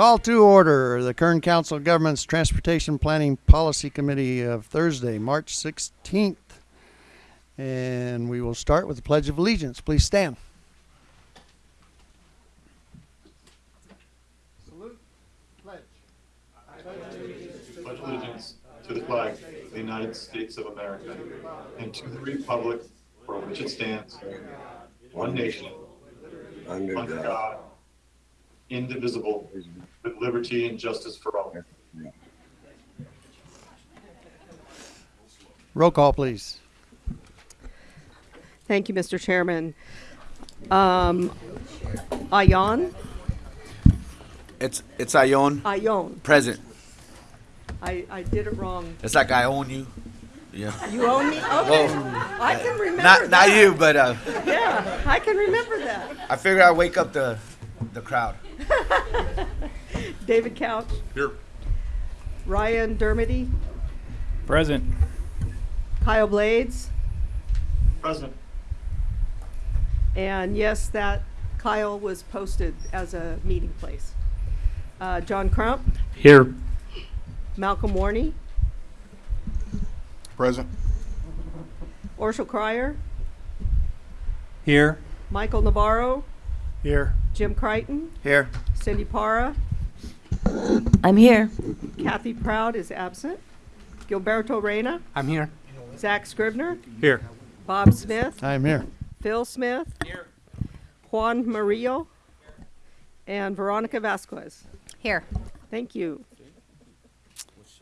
Call to order the Kern Council of Governments Transportation Planning Policy Committee of Thursday, March 16th. And we will start with the Pledge of Allegiance. Please stand. Salute. Pledge. pledge allegiance to the flag of the United States of America and to the republic for which it stands, one nation, under God, indivisible, with liberty and justice for all. Roll call, please. Thank you, Mr. Chairman. Um, Ayon, It's it's Ion Ayon. present. I, I did it wrong. It's like I own you. Yeah. You own me? Okay. I can remember Not that. not you, but uh, Yeah, I can remember that. I figured I'd wake up the the crowd. David Couch. Here. Ryan Dermody, Present. Kyle Blades, Present. and yes, that Kyle was posted as a meeting place. Uh, John Crump, Here. Malcolm Warney, present, Orshel Cryer, Here. Michael Navarro, Here. Jim Crichton, Here. Cindy Para, I'm here. Kathy Proud is absent. Gilberto Reyna, I'm here. Zach Scribner, Here. Bob Smith, I am here. Phil Smith, Here. Juan Marillo, and Veronica Vasquez. Here. Thank you.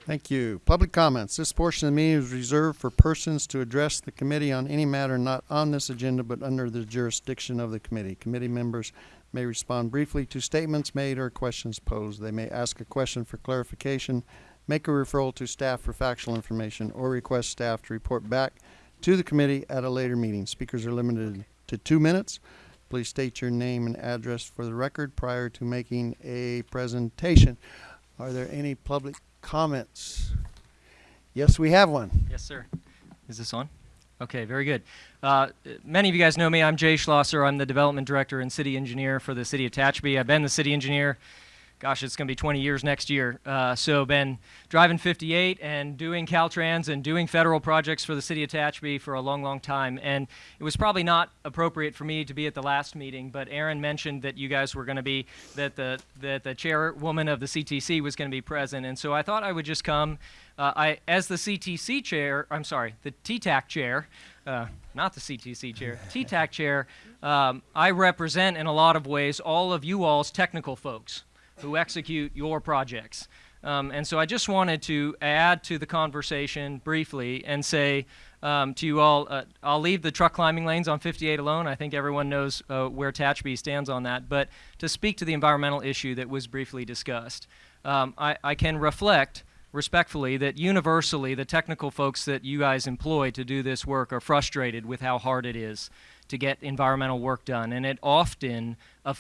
Thank you. Public comments. This portion of the meeting is reserved for persons to address the committee on any matter not on this agenda but under the jurisdiction of the committee. Committee members may respond briefly to statements made or questions posed. They may ask a question for clarification, make a referral to staff for factual information, or request staff to report back to the committee at a later meeting. Speakers are limited to two minutes. Please state your name and address for the record prior to making a presentation. Are there any public comments? Yes, we have one. Yes, sir. Is this on? Okay, very good. Uh, many of you guys know me. I'm Jay Schlosser. I'm the development director and city engineer for the city of Tehachapi. I've been the city engineer. Gosh, it's going to be 20 years next year. Uh, so, been driving 58 and doing Caltrans and doing federal projects for the city of Tehachapi for a long, long time. And it was probably not appropriate for me to be at the last meeting, but Aaron mentioned that you guys were going to be that the that the chairwoman of the CTC was going to be present, and so I thought I would just come. Uh, I, as the CTC chair, I'm sorry, the TTAC chair, uh, not the CTC chair, TTAC chair, um, I represent in a lot of ways all of you all's technical folks who execute your projects. Um, and so I just wanted to add to the conversation briefly and say um, to you all, uh, I'll leave the truck climbing lanes on 58 alone. I think everyone knows uh, where Tehachapi stands on that. But to speak to the environmental issue that was briefly discussed, um, I, I can reflect respectfully that universally the technical folks that you guys employ to do this work are frustrated with how hard it is to get environmental work done, and it often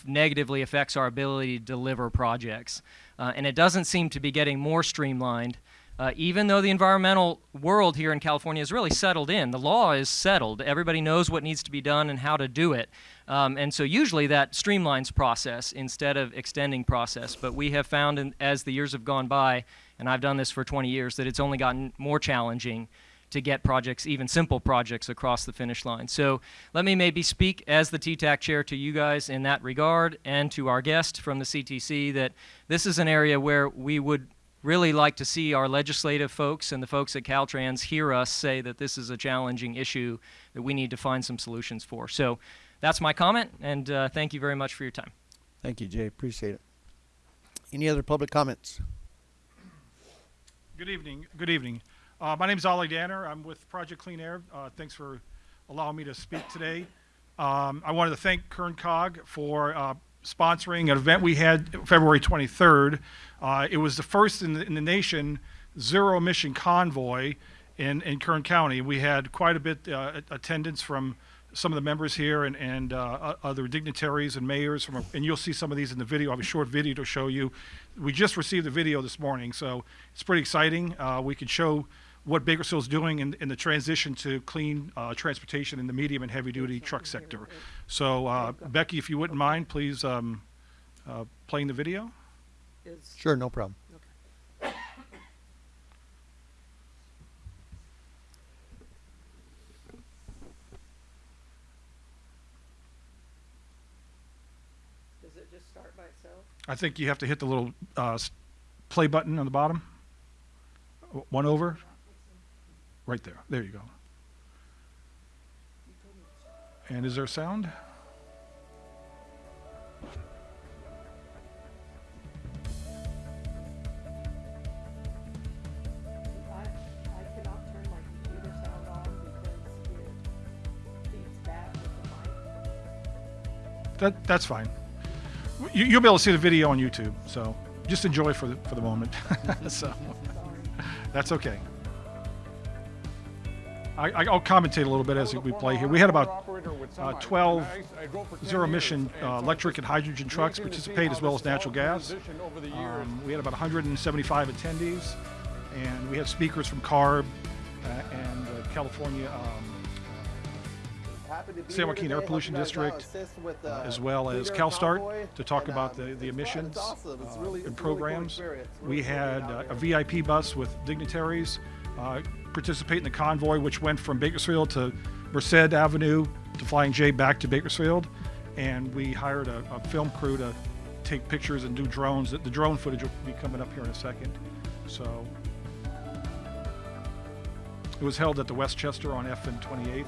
negatively affects our ability to deliver projects. Uh, and it doesn't seem to be getting more streamlined, uh, even though the environmental world here in California is really settled in. The law is settled. Everybody knows what needs to be done and how to do it. Um, and so usually that streamlines process instead of extending process. But we have found in, as the years have gone by, and I've done this for 20 years, that it's only gotten more challenging to get projects, even simple projects, across the finish line. So let me maybe speak as the TTAC chair to you guys in that regard and to our guest from the CTC that this is an area where we would really like to see our legislative folks and the folks at Caltrans hear us say that this is a challenging issue that we need to find some solutions for. So that's my comment, and uh, thank you very much for your time. Thank you, Jay. Appreciate it. Any other public comments? Good evening. Good evening. Uh, my name is Ollie Danner. I'm with Project Clean Air. Uh, thanks for allowing me to speak today. Um, I wanted to thank Kern Cog for uh, sponsoring an event we had February 23rd. Uh, it was the first in the, in the nation zero emission convoy in, in Kern County. We had quite a bit uh, attendance from some of the members here and, and uh, other dignitaries and mayors from, and you'll see some of these in the video. I have a short video to show you. We just received the video this morning, so it's pretty exciting. Uh, we could show what Bakersfield's doing in, in the transition to clean uh, transportation in the medium and heavy duty truck sector. So uh, Becky, if you wouldn't mind, please um, uh, playing the video. Is, Sure, no problem. does it just start by itself? I think you have to hit the little uh, s- play button on the bottom. W- One over. Right there. There you go. And is there sound? That that's fine. You, you'll be able to see the video on YouTube. So just enjoy for the for the moment. so that's okay. I, I- I'll commentate a little bit as we play here. We had about uh, 12 zero emission uh, electric and hydrogen trucks participate as well as natural gas. Um, we had about 175 attendees, and we had speakers from CARB uh, and uh, California um, San Joaquin Air Pollution District, uh, as well as CalSTART to talk about the, the emissions uh, and programs. We had uh, a VIP bus with dignitaries uh, participate in the convoy, which went from Bakersfield to Merced Avenue to Flying J back to Bakersfield. And we hired a, a film crew to take pictures and do drones. The drone footage will be coming up here in a second. So it was held at the Westchester on F and 28th.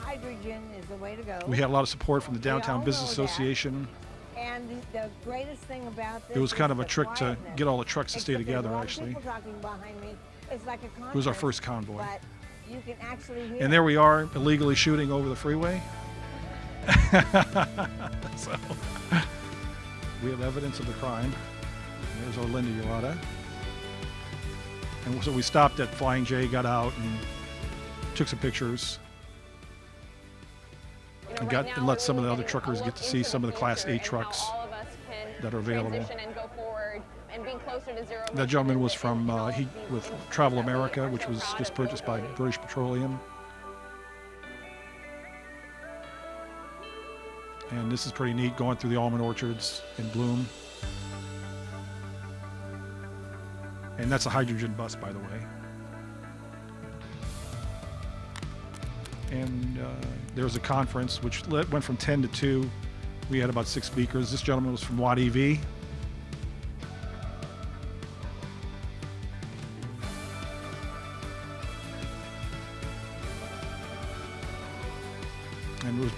Hydrogen is the way to go. We had a lot of support from the Downtown Business Association. that. And the greatest thing about this It was kind of a trick to get all the trucks to stay Except together, actually. people talking behind me. It's like a It was our first convoy. But you can actually hear And there we are, illegally shooting over the freeway. so, we have evidence of the crime. There's our Linda Urata. And so we stopped at Flying J, got out, and took some pictures. And got and let some of the other truckers get to see some of the Class A trucks that are available. That gentleman was from uh, he with Travel America, which was just purchased by British Petroleum. And this is pretty neat, going through the almond orchards in bloom. And that's a hydrogen bus, by the way. And uh, there was a conference which went from 10 to 2. We had about six speakers. This gentleman was from Watt EV. and there was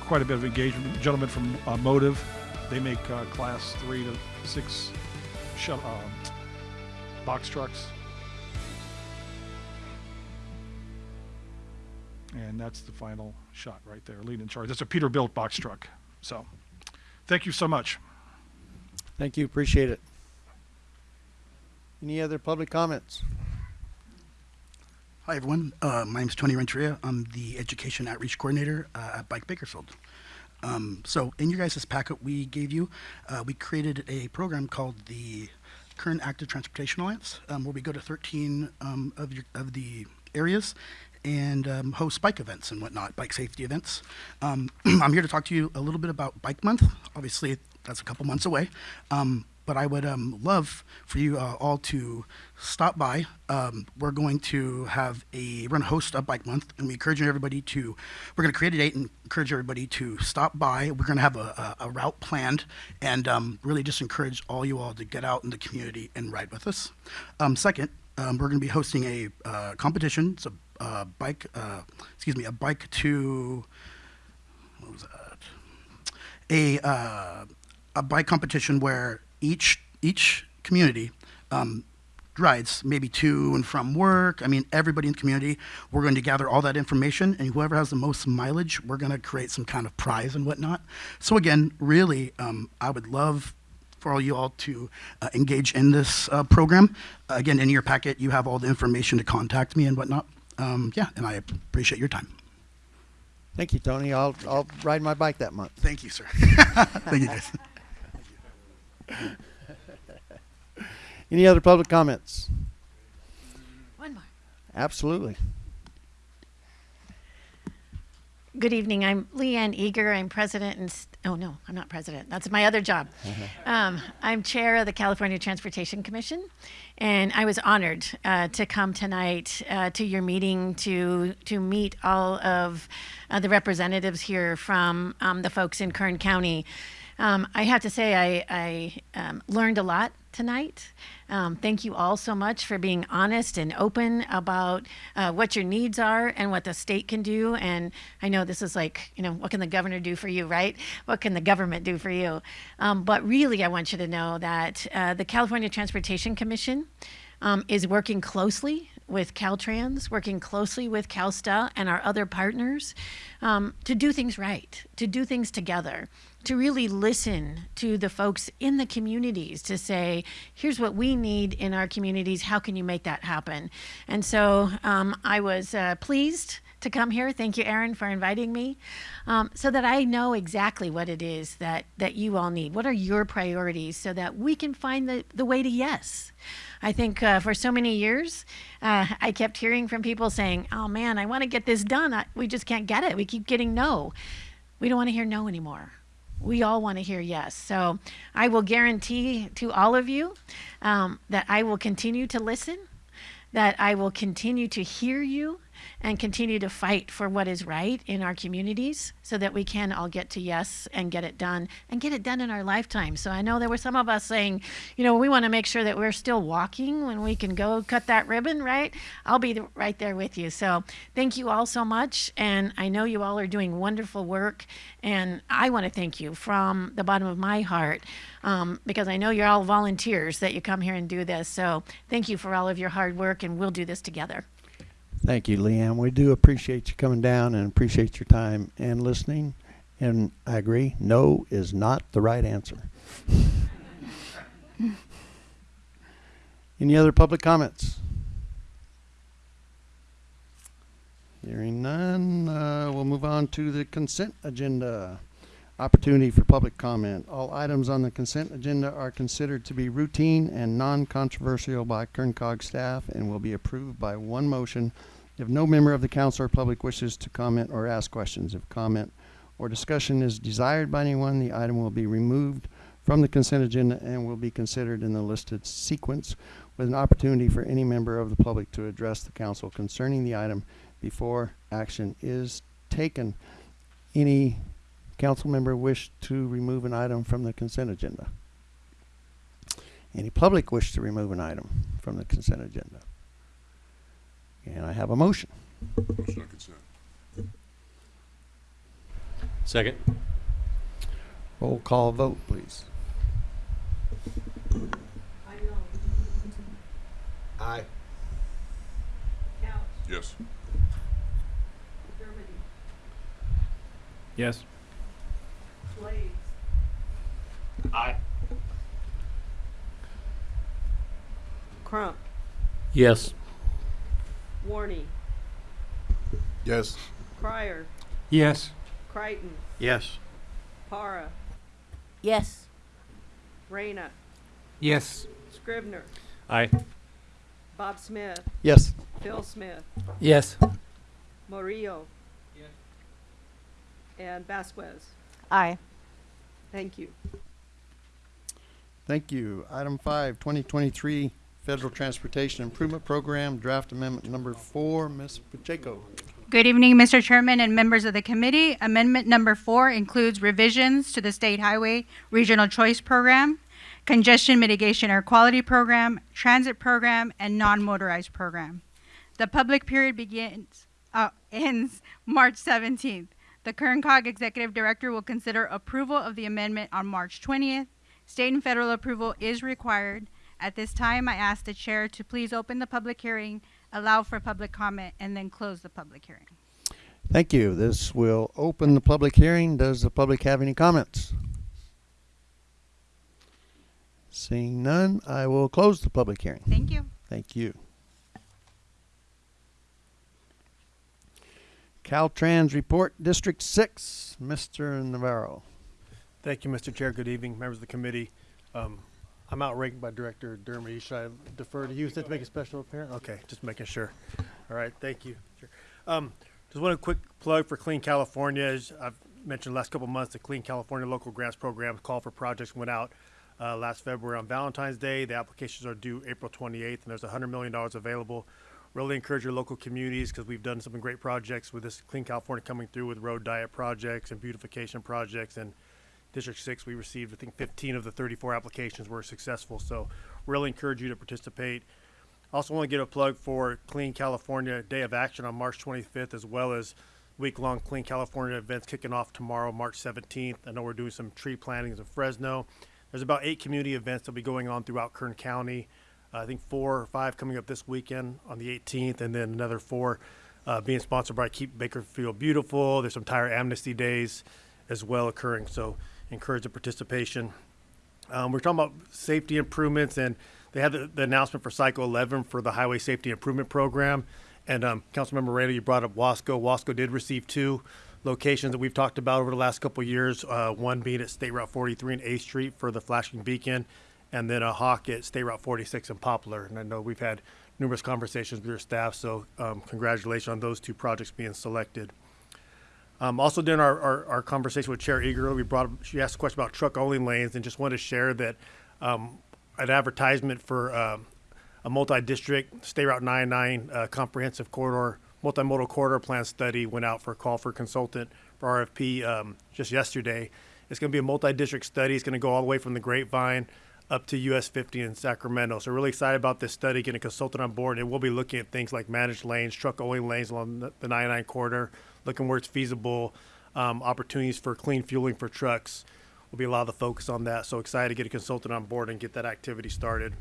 quite a bit of engagement. Gentlemen from uh, Motiv, they make uh, class three to six shut, um, box trucks, and that's the final shot right there, leading charge. That's a Peterbilt box truck. So, thank you so much. Thank you, appreciate it. Any other public comments? Hi, everyone. Uh, my name is Tony Renteria. I'm the Education Outreach Coordinator uh, at Bike Bakersfield. Um, so, in your guys' packet we gave you, uh, we created a program called the Current Active Transportation Alliance, um, where we go to 13 um, of, your, of the areas and um, host bike events and whatnot, bike safety events. Um, I'm here to talk to you a little bit about Bike Month. Obviously, that's a couple months away. Um, but I would um, love for you uh, all to stop by. Um, we're going to have a we're going to host a bike month, and we encourage everybody to. We're going to create a date and encourage everybody to stop by. We're going to have a, a, a route planned, and um, really just encourage all you all to get out in the community and ride with us. Second, we're going to be hosting a uh, competition. It's a uh, bike, uh, excuse me, a bike to what was that? a uh, a bike competition where each each community um, rides maybe to and from work. I mean, everybody in the community. We're going to gather all that information, and whoever has the most mileage, we're going to create some kind of prize and whatnot. So again, really, um, I would love for all you all to uh, engage in this uh, program. again, in your packet, you have all the information to contact me and whatnot. Um, yeah, and I appreciate your time. Thank you, Tony. I'll, I'll ride my bike that month. Thank you, sir. Thank you, guys. Any other public comments? One more. Absolutely. Good evening. I'm Lee Ann Eager. I'm president and, st- oh no, I'm not president. That's my other job. Um, I'm chair of the California Transportation Commission. And I was honored uh, to come tonight uh, to your meeting to, to meet all of uh, the representatives here from um, the folks in Kern County. Um, I have to say, I, I um, learned a lot tonight. Um, thank you all so much for being honest and open about uh, what your needs are and what the state can do. And I know this is like, you know, what can the governor do for you, right? What can the government do for you? Um, but really, I want you to know that uh, the California Transportation Commission um, is working closely with Caltrans, working closely with CalSTA and our other partners um, to do things right, to do things together, to really listen to the folks in the communities to say, here's what we need in our communities. How can you make that happen? And so um, I was uh, pleased to come here. Thank you, Aaron, for inviting me, um, so that I know exactly what it is that that you all need. What are your priorities, so that we can find the the way to yes. I think uh, for so many years, uh, I kept hearing from people saying, "Oh man, I want to get this done. I, we just can't get it. We keep getting no. We don't want to hear no anymore." We all want to hear yes. So I will guarantee to all of you um, that I will continue to listen, that I will continue to hear you, and continue to fight for what is right in our communities so that we can all get to yes and get it done and get it done in our lifetime. So I know there were some of us saying, you know, we want to make sure that we're still walking when we can go cut that ribbon, right? I'll be right there with you. So thank you all so much. And I know you all are doing wonderful work. And I want to thank you from the bottom of my heart um, because I know you're all volunteers that you come here and do this. So thank you for all of your hard work, and we'll do this together. Thank you, Lee Ann. We do appreciate you coming down and appreciate your time and listening. And I agree, no is not the right answer. Any other public comments? Hearing none, uh, we'll move on to the consent agenda. Opportunity for public comment. All items on the consent agenda are considered to be routine and non-controversial by KernCog staff and will be approved by one motion if no member of the council or public wishes to comment or ask questions. If comment or discussion is desired by anyone, the item will be removed from the consent agenda and will be considered in the listed sequence with an opportunity for any member of the public to address the council concerning the item before action is taken. Any council member wish to remove an item from the consent agenda? Any public wish to remove an item from the consent agenda? And I have a motion. Motion on consent. Second. Roll call vote, please. Aye. Yes. Yes. Blades, Aye. Crump, Yes. Warney, Yes. Crier, Yes. Crichton, Yes. Para, Yes. Reyna, Yes. Scribner. Aye. Bob Smith, Yes. Phil Smith, Yes. Murillo. Yes. And Vasquez. Aye. Thank you. Thank you. Item five, 2023 Federal Transportation Improvement Program, Draft Amendment Number Four, Ms. Pacheco. Good evening, Mr. Chairman and members of the committee. Amendment number four includes revisions to the State Highway Regional Choice Program, Congestion Mitigation Air Quality Program, Transit Program, and Non-Motorized Program. The public period begins, uh, ends March 17th. The KernCog Executive Director will consider approval of the amendment on March 20th. State and federal approval is required. At this time, I ask the chair to please open the public hearing, allow for public comment, and then close the public hearing. Thank you. This will open the public hearing. Does the public have any comments? Seeing none, I will close the public hearing. Thank you. Thank you. Caltrans report, District Six, Mr. Navarro. Thank you, Mr. Chair. Good evening, members of the committee. Um, I'm outranked by Director Dermody. Should I defer to you to make a special appearance? Okay, just making sure. All right, thank you. Um, just want a quick plug for Clean California. As I've mentioned the last couple months, the Clean California Local Grants Program call for projects went out uh, last February on Valentine's Day. The applications are due April 28th, and there's $100 million available. Really encourage your local communities because we've done some great projects with this Clean California coming through with road diet projects and beautification projects. And District 6, we received, I think, 15 of the 34 applications were successful. So really encourage you to participate. Also want to get a plug for Clean California Day of Action on March 25th, as well as week-long Clean California events kicking off tomorrow, March 17th. I know we're doing some tree plantings in Fresno. There's about eight community events that'll be going on throughout Kern County. I think four or five coming up this weekend on the 18th, and then another four uh, being sponsored by Keep Bakersfield Beautiful. There's some tire amnesty days as well occurring, so encourage the participation. Um, we're talking about safety improvements, and they had the, the announcement for Cycle 11 for the Highway Safety Improvement Program. And um, Councilmember Randall, you brought up Wasco. Wasco did receive two locations that we've talked about over the last couple years. Uh, one being at State Route 43 and A Street for the flashing beacon, and then a Hawk at State Route 46 in Poplar. And I know we've had numerous conversations with your staff, so um, congratulations on those two projects being selected. Um, also, during our, our, our conversation with Chair Eager, we brought she asked a question about truck only lanes and just wanted to share that um, an advertisement for um a multi district State Route 99 uh, comprehensive corridor, multimodal corridor plan study went out for a call for consultant for RFP um, just yesterday. It's going to be a multi district study. It's going to go all the way from the Grapevine up to US 50 in Sacramento. So, really excited about this study, getting a consultant on board, and we'll be looking at things like managed lanes, truck only lanes along the, the 99 corridor, looking where it's feasible, um, opportunities for clean fueling for trucks will be a lot of the focus on that. So excited to get a consultant on board and get that activity started.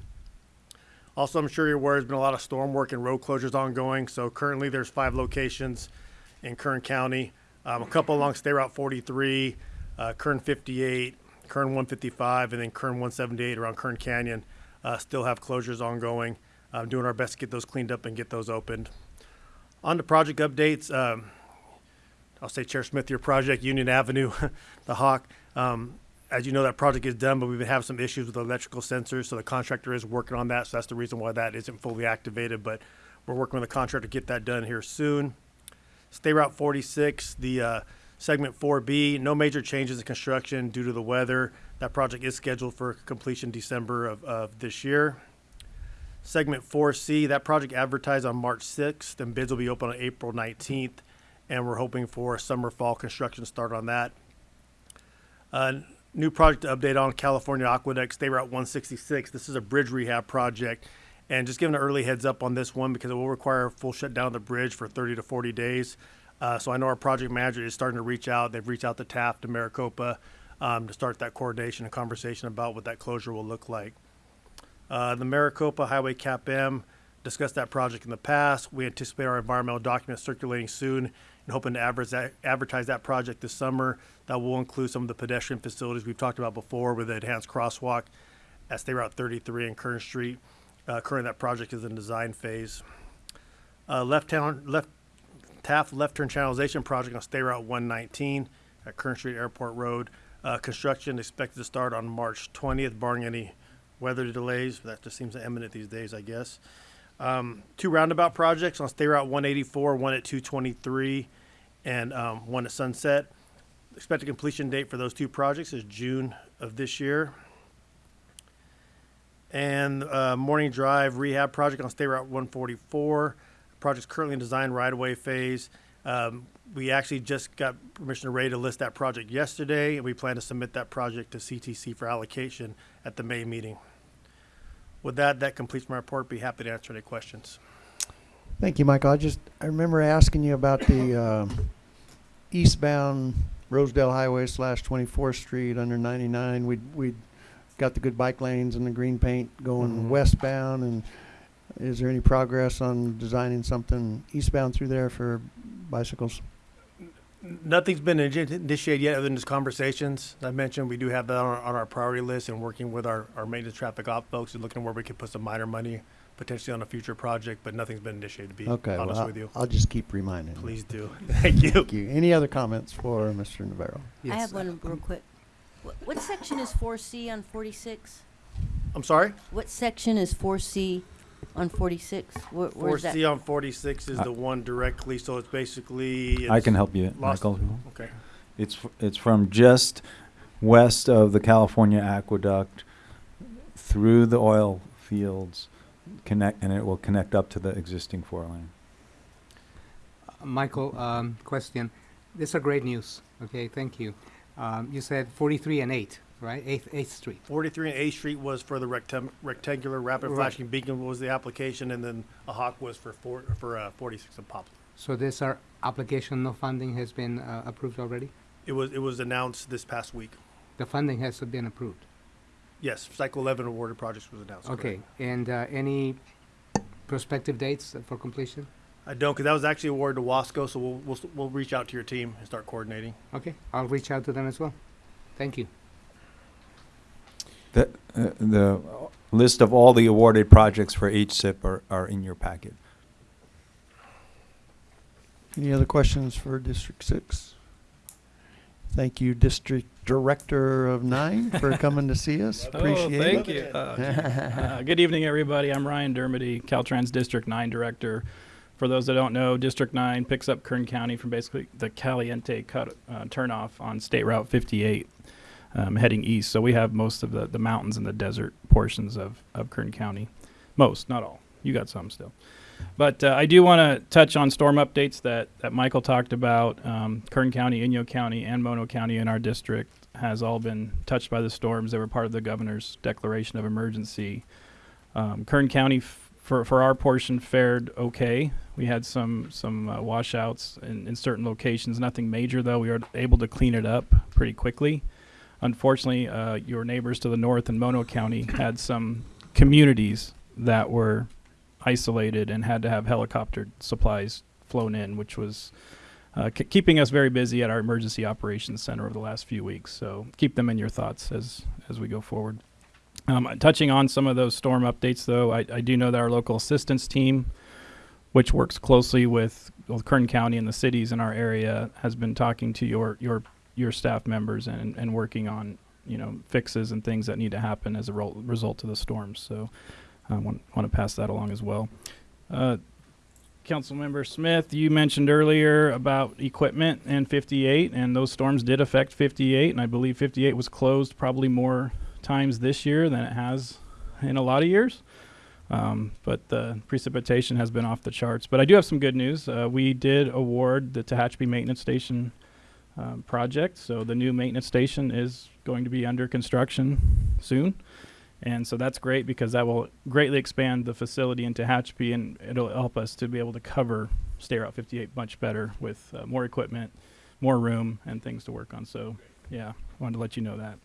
Also, I'm sure you're aware there's been a lot of storm work and road closures ongoing. So currently there's five locations in Kern County, um, a couple along State Route 43, uh, Kern 58, Kern 155, and then Kern 178 around Kern Canyon. Uh, still have closures ongoing. I'm doing our best to get those cleaned up and get those opened. On to project updates. Um, I'll say Chair Smith, your project, Union Avenue, the Hawk. Um, as you know, that project is done, but we've been having some issues with electrical sensors, so the contractor is working on that. So that's the reason why that isn't fully activated, but we're working with the contractor to get that done here soon. State Route 46, the uh, segment 4B, no major changes in construction due to the weather. That project is scheduled for completion December of, of this year. Segment 4C, that project advertised on March 6th, and bids will be open on April 19th, and we're hoping for a summer fall construction start on that. Uh, new project update on California Aqueduct State Route 166. This is a bridge rehab project, and just giving an early heads up on this one because it will require a full shutdown of the bridge for 30 to 40 days. Uh, so I know our project manager is starting to reach out. They've reached out to Taft to Maricopa um, to start that coordination and conversation about what that closure will look like. Uh, the Maricopa Highway Cap M discussed that project in the past. We anticipate our environmental documents circulating soon and hoping to advertise, advertise that project this summer. That will include some of the pedestrian facilities we've talked about before with the enhanced crosswalk at State Route 33 and Kern Street. Uh, currently, that project is in design phase. Uh, left town, left Taft left turn channelization project on State Route 119 at Kern Street Airport Road. Uh, construction expected to start on March 20th, barring any weather delays. That just seems imminent these days, I guess. Um, two roundabout projects on State Route 184, one at 223, and um, one at Sunset. Expected completion date for those two projects is June of this year. And uh, Morning Drive rehab project on State Route 144. Project's currently in design right-of-way phase. Um, we actually just got permission Ray to list that project yesterday, and we plan to submit that project to CTC for allocation at the May meeting. With that, that completes my report. Be happy to answer any questions. Thank you, Michael. I just, I remember asking you about the, uh, eastbound Rosedale Highway slash Twenty-fourth Street under ninety-nine. We'd, we'd got the good bike lanes and the green paint going Mhm. westbound and is there any progress on designing something eastbound through there for bicycles? Nothing's been initi- initiated yet other than just conversations. I mentioned we do have that on our, on our priority list and working with our, our maintenance traffic op folks and looking where we could put some minor money potentially on a future project, but nothing's been initiated, to be Okay, honest I'll- with you. I'll just keep reminding. you. Please do. Thank you. Thank you. Any other comments for Mr. Navarro? I have one real quick. What, what section is four C on forty-six? I'm sorry? What section is four C on forty-six? Where, Four where's that? C on forty-six is Uh, the one directly, so it's basically. I it's can help you, lost- Michael. Okay. It's, f- it's from just west of the California Aqueduct through the oil fields, connect, and it will connect up to the existing four lane. Michael, um, question. This is great news. Okay, thank you. Um, you said 43 and 8, right? 8th, 8th Street. Forty-three and 8th Street was for the rectam- rectangular rapid Right. flashing beacon was the application, and then a hawk was for four, for, uh, forty-six and Poplar. So this our application, no funding has been uh, approved already? It was, it was announced this past week. The funding has been approved. Yes, cycle eleven awarded projects was announced. correct. Okay, and uh, any prospective dates for completion? I don't, because that was actually awarded to Wasco, so we'll, we'll, we'll reach out to your team and start coordinating. Okay, I'll reach out to them as well. Thank you. The, uh, the list of all the awarded projects for HSIP are, are in your packet. Any other questions for District Six? Thank you, District Director of Nine, for coming to see us. Appreciate oh, thank it. you. Uh, uh, good evening, everybody. I'm Ryan Dermody, Caltrans District 9 Director. For those that don't know, District 9 picks up Kern County from basically the Caliente cut, uh, turnoff on State Route 58 um, heading east. So we have most of the, the mountains and the desert portions of, of Kern County. Most, not all. You got some still. But uh, I do want to touch on storm updates that, that Michael talked about. Um, Kern County, Inyo County, and Mono County in our district has all been touched by the storms. They were part of the governor's declaration of emergency. Um, Kern County, for, for our portion, fared okay. We had some some uh, washouts in, in certain locations. Nothing major though. We were able to clean it up pretty quickly. Unfortunately, uh, your neighbors to the north in Mono County had some communities that were isolated and had to have helicopter supplies flown in, which was uh, keeping us very busy at our emergency operations center over the last few weeks. So keep them in your thoughts as as we go forward. Um, touching on some of those storm updates, though, I, I do know that our local assistance team, which works closely with, Kern County and the cities in our area, has been talking to your your your staff members and, and working on you know fixes and things that need to happen as a result of the storms. So I want want to pass that along as well. Uh, Councilmember Smith, you mentioned earlier about equipment and 58, and those storms did affect 58, and I believe 58 was closed probably more times this year than it has in a lot of years. Um, but the precipitation has been off the charts. But I do have some good news. Uh, we did award the Tehachapi Maintenance Station um, project, so the new maintenance station is going to be under construction soon. And so that's great because that will greatly expand the facility in Tehachapi and it'll help us to be able to cover State Route 58 much better with uh, more equipment, more room, and things to work on. So, yeah, wanted to let you know that.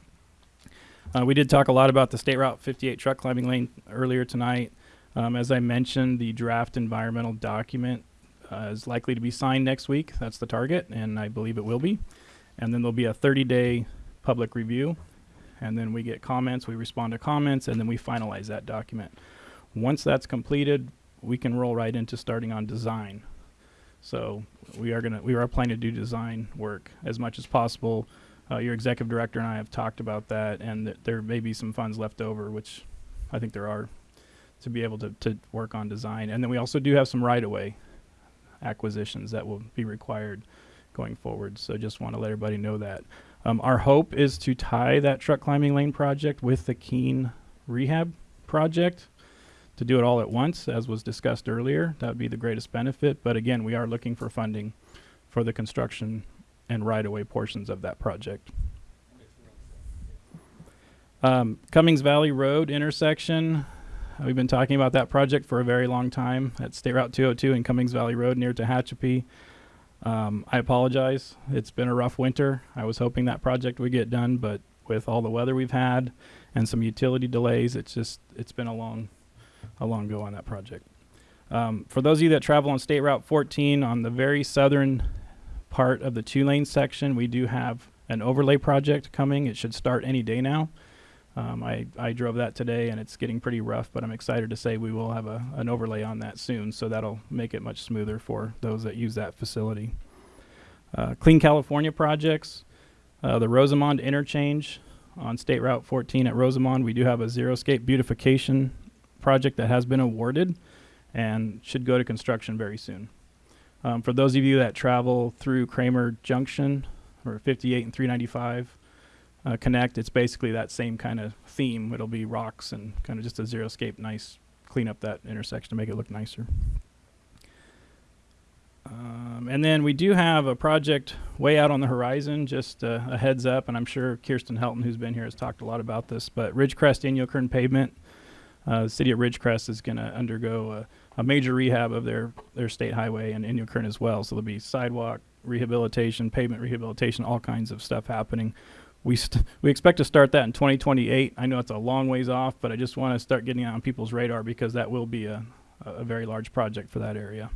Uh, we did talk a lot about the State Route 58 truck climbing lane earlier tonight. Um, as I mentioned, the draft environmental document uh, is likely to be signed next week. That's the target, and I believe it will be. And then there'll be a 30 day public review and then we get comments, we respond to comments, and then we finalize that document. Once that's completed, we can roll right into starting on design. So we are gonna we are planning to do design work as much as possible. Uh, your executive director and I have talked about that, and th- there may be some funds left over, which I think there are, to be able to, to work on design. And then we also do have some right of way acquisitions that will be required going forward. So just want to let everybody know that. Um, our hope is to tie that truck climbing lane project with the Keene rehab project to do it all at once, as was discussed earlier. That would be the greatest benefit. But again, we are looking for funding for the construction and right of way portions of that project. Um, Cummings Valley Road intersection. uh, We've been talking about that project for a very long time at State Route 202 and Cummings Valley Road near Tehachapi. Um, I apologize. It's been a rough winter. I was hoping that project would get done, but with all the weather we've had and some utility delays, it's just it's been a long, a long go on that project. Um, for those of you that travel on State Route 14 on the very southern part of the two lane section, we do have an overlay project coming. It should start any day now. Um, I, I drove that today and it's getting pretty rough, but I'm excited to say we will have a, an overlay on that soon, so that'll make it much smoother for those that use that facility. Uh, Clean California projects, uh, the Rosamond interchange on State Route 14 at Rosamond, we do have a zero-scape beautification project that has been awarded and should go to construction very soon. Um, for those of you that travel through Kramer Junction or 58 and 395 uh, Connect, it's basically that same kind of theme. It'll be rocks and kind of just a zero-scape, nice, clean up that intersection to make it look nicer. Um, and then we do have a project way out on the horizon, just uh, a heads up, and I'm sure Kirsten Helton, who's been here, has talked a lot about this, but Ridgecrest Inyokern pavement, uh, the city of Ridgecrest is going to undergo a, a major rehab of their, their state highway and Inyokern as well. So there'll be sidewalk rehabilitation, pavement rehabilitation, all kinds of stuff happening. We, we expect to start that in 2028. I know it's a long ways off, but I just want to start getting it on people's radar because that will be a, a very large project for that area.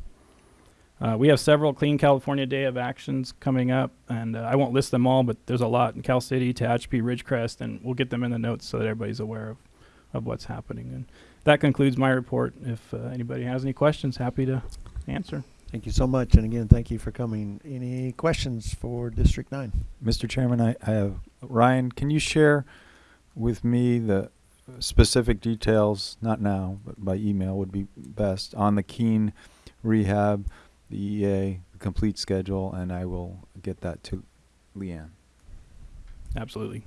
Uh, we have several Clean California Day of Actions coming up, and uh, I won't list them all, but there's a lot in Cal City, Tehachapi, Ridgecrest, and we'll get them in the notes so that everybody's aware of, of what's happening. And that concludes my report. If uh, anybody has any questions, happy to answer. Thank you so much, and again, thank you for coming. Any questions for District Nine? Mr. Chairman, I, I have, Ryan, can you share with me the specific details, not now, but by email would be best, on the Keene rehab, the EA, the complete schedule, and I will get that to Lee Ann. Absolutely.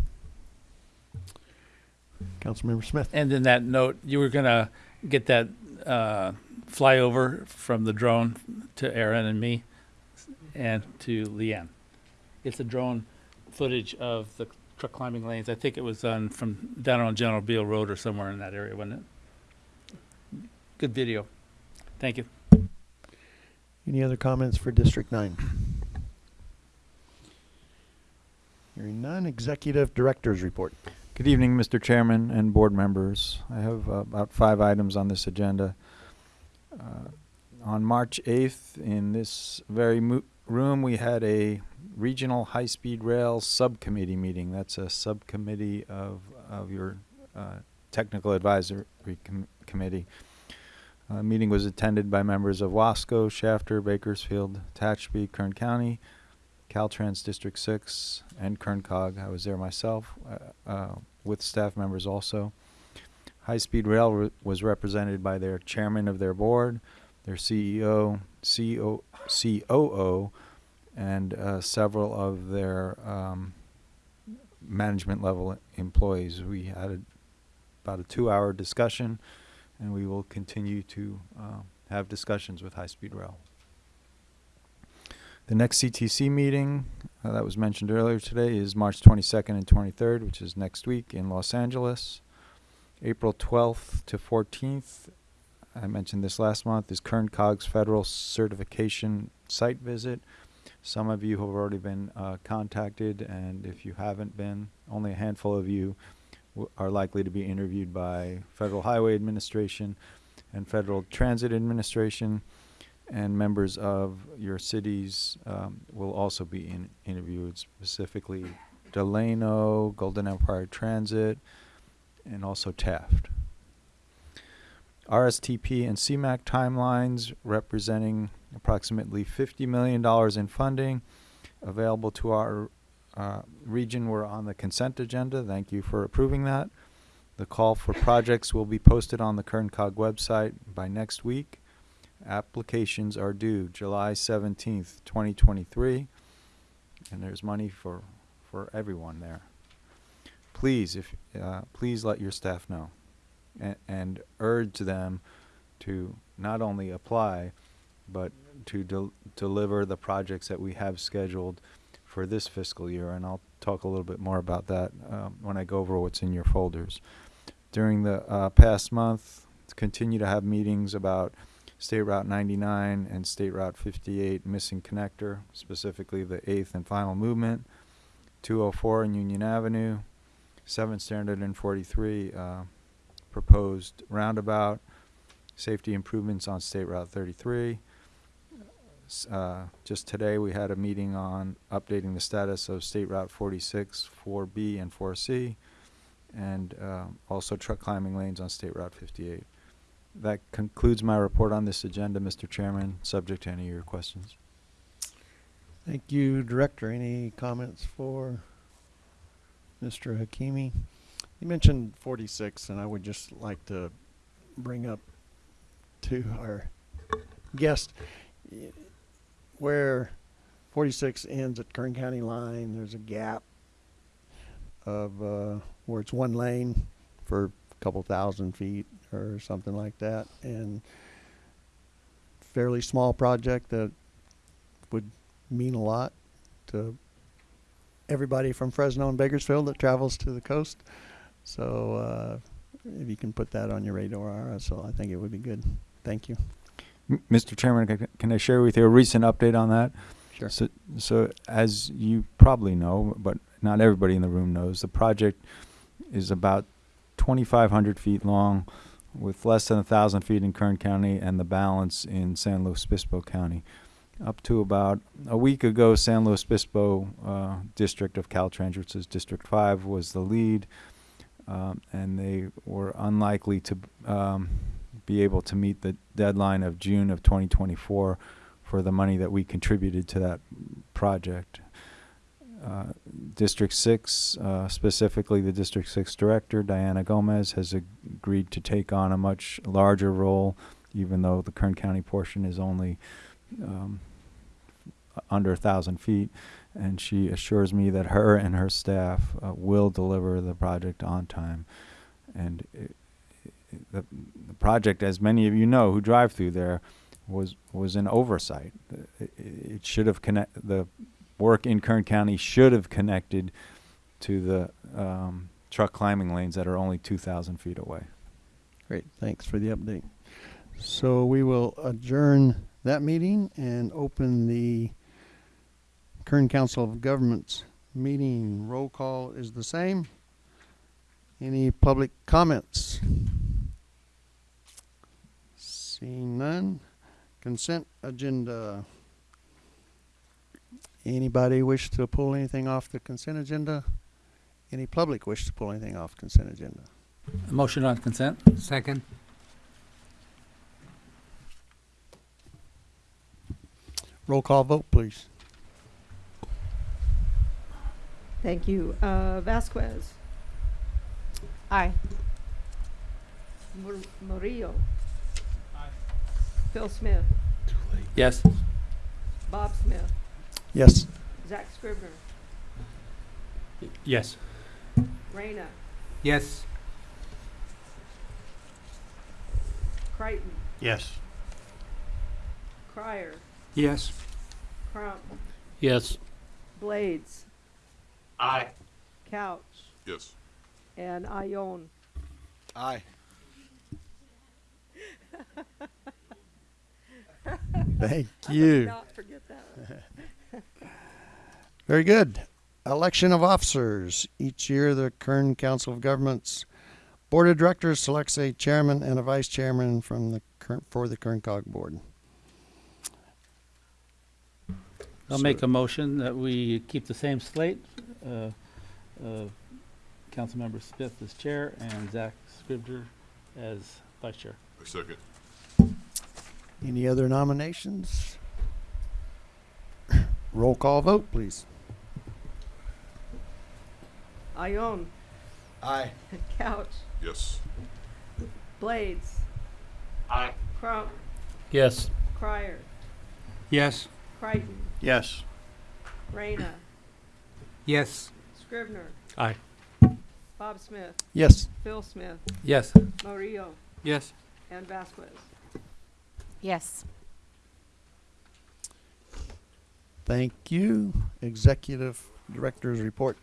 Councilmember Smith. And in that note, you were gonna get that uh, flyover from the drone to Aaron and me, and to Lee Ann. It's a drone footage of the truck climbing lanes. I think it was done from down on General Beale Road or somewhere in that area, wasn't it? Good video. Thank you. Any other comments for District Nine? Hearing none, Executive Director's Report. Good evening, Mr. Chairman and board members. I have uh, about five items on this agenda. Uh, on March 8th, in this very room, we had a regional high-speed rail subcommittee meeting. That's a subcommittee of, of your uh, technical advisory com- committee. Uh, meeting was attended by members of Wasco, Shafter, Bakersfield, Tehachapi, Kern County, Caltrans District 6, and Kern Cog. I was there myself uh, uh, with staff members also. High Speed Rail re- was represented by their chairman of their board, their CEO, CO, COO, and uh, several of their um, management level employees. We had a, about a two hour discussion, and we will continue to uh, have discussions with High Speed Rail. The next CTC meeting uh, that was mentioned earlier today is March 22nd and 23rd, which is next week in Los Angeles. April 12th to 14th, I mentioned this last month, is Kern Cog's federal certification site visit. Some of you have already been uh, contacted, and if you haven't been, only a handful of you are likely to be interviewed by Federal Highway Administration and Federal Transit Administration and members of your cities um, will also be in, interviewed, specifically Delano, Golden Empire Transit, and also Taft. RSTP and CMAQ timelines representing approximately $50 million in funding available to our uh, region were on the consent agenda. Thank you for approving that. The call for projects will be posted on the KernCog website by next week. Applications are due July 17th, 2023, and there's money for, for everyone there. Please, if, uh, please let your staff know and, and urge them to not only apply, but to del- deliver the projects that we have scheduled for this fiscal year. And I'll talk a little bit more about that um, when I go over what's in your folders. During the uh, past month, continue to have meetings about State Route 99 and State Route 58 missing connector, specifically the eighth and final movement, 204 and Union Avenue, 7 Standard and 43 uh, proposed roundabout, safety improvements on State Route 33. Uh, just today, we had a meeting on updating the status of State Route 46, 4B and 4C, and uh, also truck climbing lanes on State Route 58. That concludes my report on this agenda, Mr. Chairman, subject to any of your questions. Thank you, Director. Any comments for Mr. Hakimi? You mentioned forty-six, and I would just like to bring up to our guest where forty-six ends at Kern County line, there's a gap of, uh, where it's one lane for a couple thousand feet or something like that, and fairly small project that would mean a lot to everybody from Fresno and Bakersfield that travels to the coast. So uh, if you can put that on your radar, so I think it would be good. Thank you. M- Mr. Chairman, can I share with you a recent update on that? Sure. So, so as you probably know, but not everybody in the room knows, the project is about 2,500 feet long, with less than 1,000 feet in Kern County and the balance in San Luis Obispo County. Up to about a week ago, San Luis Obispo uh, District of Caltrans, which is District 5, was the lead, um, and they were unlikely to um, be able to meet the deadline of June of 2024 for the money that we contributed to that project. Uh, District 6, uh, specifically the District 6 Director, Diana Gomez, has agreed to take on a much larger role, even though the Kern County portion is only um, under a thousand feet. And she assures me that her and her staff uh, will deliver the project on time. And it, it- the, the project, as many of you know who drive through there, was was an oversight. It, it should have connect the work in Kern County should have connected to the um, truck climbing lanes that are only 2,000 feet away. Great, thanks for the update. So we will adjourn that meeting and open the Kern Council of Governments meeting. Roll call is the same. Any public comments? Seeing none. Consent agenda. Anybody wish to pull anything off the consent agenda? Any public wish to pull anything off consent agenda? A motion on consent? Second. Roll call vote, please. Thank you. Uh, Vasquez. Aye. Mur- Murillo. Phil Smith. Too late. Yes. Bob Smith. Yes. Zach Scribner. Yes. Reyna. Yes. Crichton. Yes. Crier. Yes. Crump. Yes. Blades. Aye. Couch. Yes. And Ione. Aye. Thank you. would not forget that. Very good. Election of officers. Each year, the Kern Council of Governments Board of Directors selects a chairman and a vice chairman from the Kern, for the Kern Cog Board. I'll make a motion that we keep the same slate. Uh, uh, Councilmember Smith as chair and Zach Scribner as vice chair. I second. Any other nominations? Roll call vote, please. Ione. Aye. Couch. Yes. Blades. Aye. Crump. Yes. Crier. Yes. Crichton. Yes. Reyna. Yes. Scribner. Aye. Bob Smith. Yes. Phil Smith. Yes. Murillo. Yes. And Vasquez. Yes. Thank you. Executive Director's report.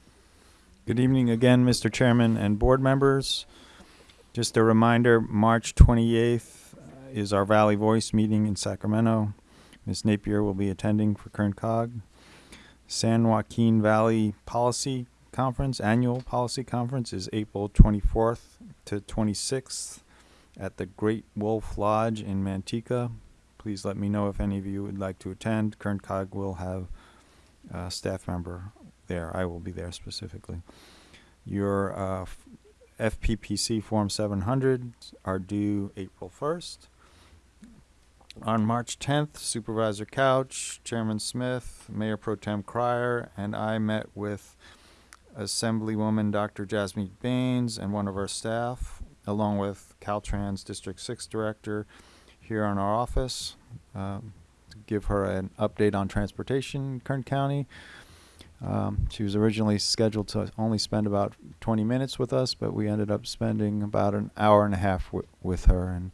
Good evening again, Mr. Chairman and board members. Just a reminder, March 28th uh, is our Valley Voice meeting in Sacramento. Ms. Napier will be attending for Kern Cog. San Joaquin Valley Policy Conference, Annual Policy Conference is April 24th to 26th at the Great Wolf Lodge in Manteca. Please let me know if any of you would like to attend. Kern Cog will have a staff member there. I will be there specifically. Your uh, FPPC Form 700 are due April 1st. On March 10th, Supervisor Couch, Chairman Smith, Mayor Pro Tem Cryer, and I met with Assemblywoman Dr. Jasmine Bains and one of our staff, along with Caltrans District 6 Director here in our office, um, to give her an update on transportation Kern County. Um, she was originally scheduled to only spend about 20 minutes with us, but we ended up spending about an hour and a half wi- with her and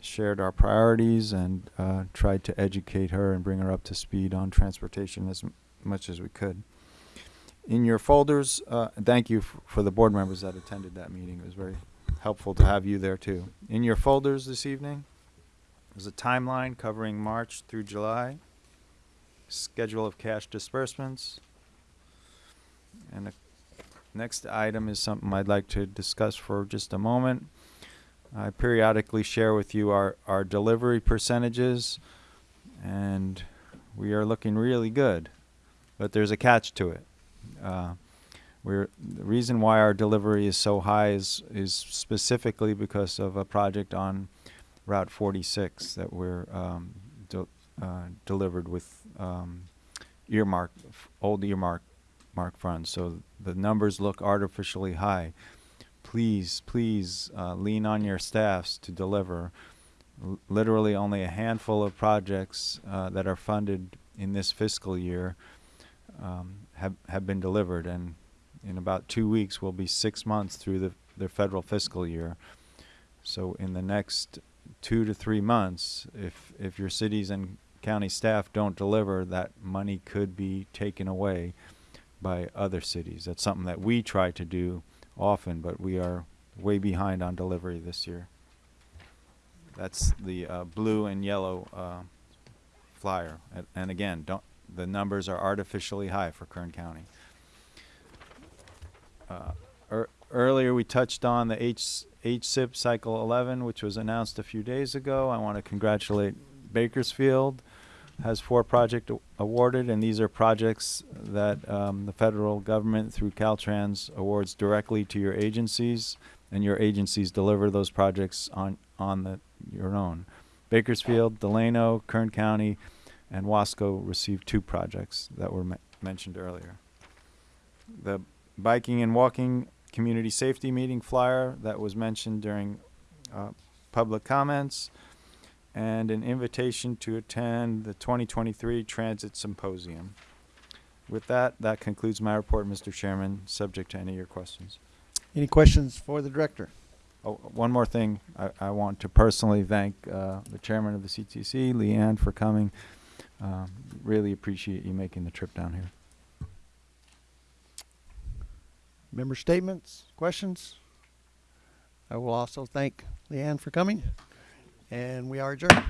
shared our priorities and uh, tried to educate her and bring her up to speed on transportation as much as we could. In your folders, uh, thank you for the board members that attended that meeting. It was very helpful to have you there too. In your folders this evening, there's a timeline covering March through July, schedule of cash disbursements, and the next item is something I'd like to discuss for just a moment. I periodically share with you our, our delivery percentages, and we are looking really good, but there's a catch to it. Uh, we're, the reason why our delivery is so high is, is specifically because of a project on Route 46 that we're um, de- uh, delivered with um, earmark, old earmark mark funds. So the numbers look artificially high. Please, please uh, lean on your staffs to deliver. L- literally, only a handful of projects uh, that are funded in this fiscal year um, have have been delivered, and in about two weeks, we'll be six months through the the federal fiscal year. So in the next two to three months, if if your cities and county staff don't deliver, that money could be taken away by other cities. That's something that we try to do often, but we are way behind on delivery this year. That's the uh, blue and yellow uh, flyer, and, and again, don't the numbers are artificially high for Kern County. Uh, ear earlier, we touched on the H HSIP Cycle 11, which was announced a few days ago. I want to congratulate Bakersfield has four project awarded, and these are projects that um, the federal government through Caltrans awards directly to your agencies, and your agencies deliver those projects on on the your own. Bakersfield, Delano, Kern County, and Wasco received two projects that were me- mentioned earlier. The biking and walking community safety meeting flyer that was mentioned during uh, public comments and an invitation to attend the 2023 Transit Symposium. With that, that concludes my report, Mr. Chairman, subject to any of your questions. Any questions for the director? Oh, one more thing. I, I want to personally thank uh, the chairman of the CTC, Lee Ann, for coming. Um, really appreciate you making the trip down here. Member statements, questions? I will also thank Lee Ann for coming, and we are adjourned.